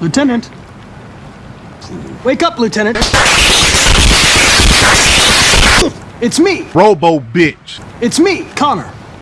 Lieutenant. Wake up, Lieutenant. It's me. Robo bitch. It's me, Connor.